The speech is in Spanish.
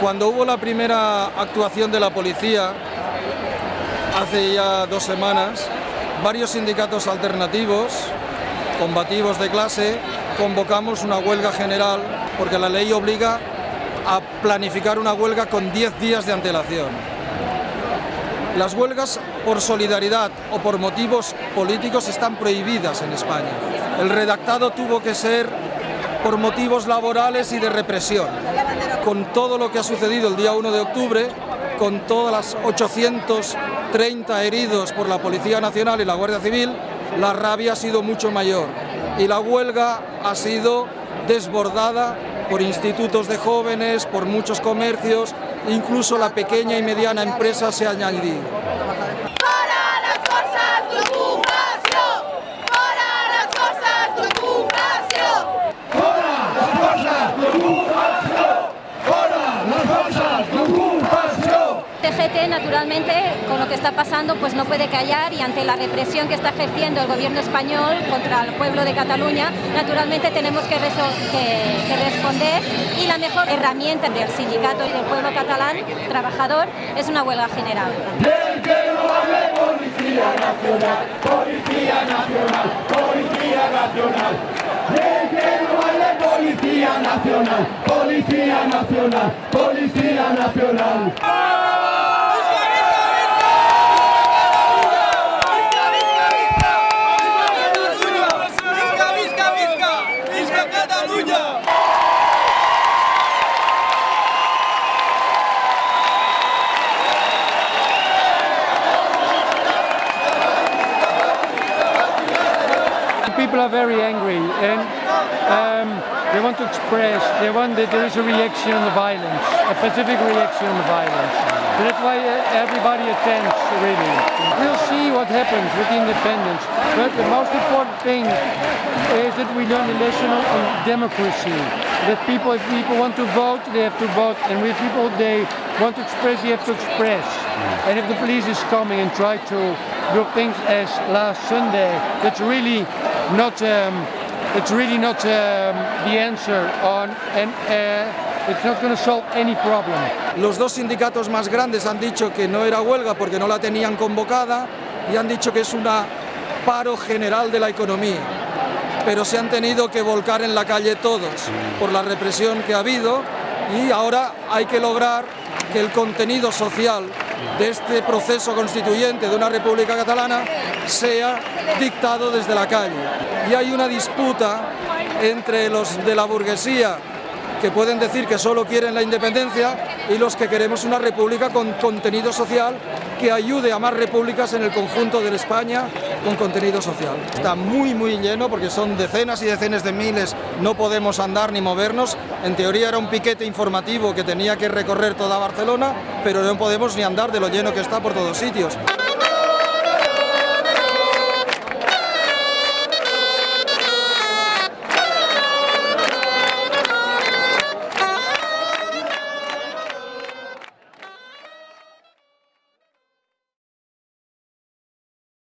Cuando hubo la primera actuación de la policía, hace ya dos semanas, varios sindicatos alternativos, combativos de clase, convocamos una huelga general porque la ley obliga a planificar una huelga con 10 días de antelación. Las huelgas por solidaridad o por motivos políticos están prohibidas en España. El redactado tuvo que ser por motivos laborales y de represión. Con todo lo que ha sucedido el día 1 de octubre, con todas las 830 heridos por la Policía Nacional y la Guardia Civil, la rabia ha sido mucho mayor y la huelga ha sido desbordada por institutos de jóvenes, por muchos comercios, incluso la pequeña y mediana empresa se ha añadido. Naturalmente con lo que está pasando pues no puede callar y ante la represión que está ejerciendo el gobierno español contra el pueblo de Cataluña naturalmente tenemos que, responder y la mejor herramienta del sindicato y del pueblo catalán trabajador es una huelga general. Policía Nacional, Policía Nacional, Policía Nacional. People are very angry and um, they want to express, they want that there is a reaction on the violence, a specific reaction on the violence. That's why uh, everybody attends really. We'll see what happens with the independence, but the most important thing is that we learn the lesson on, on democracy. That people, if people want to vote, they have to vote, and if people they want to express, they have to express. And if the police is coming and try to do things as last Sunday, that's really not um, it's really not um, the answer on and uh, it's not going to solve any problem. Los dos sindicatos más grandes han dicho que no era huelga porque no la tenían convocada y han dicho que es un paro general de la economía. Pero se han tenido que volcar en la calle todos por la represión que ha habido y ahora hay que lograr que el contenido social de este proceso constituyente de una república catalana sea dictado desde la calle. Y hay una disputa entre los de la burguesía que pueden decir que solo quieren la independencia y los que queremos una república con contenido social que ayude a más repúblicas en el conjunto de España con contenido social. Está muy muy lleno porque son decenas y decenas de miles, no podemos andar ni movernos. En teoría era un piquete informativo que tenía que recorrer toda Barcelona, pero no podemos ni andar de lo lleno que está por todos sitios.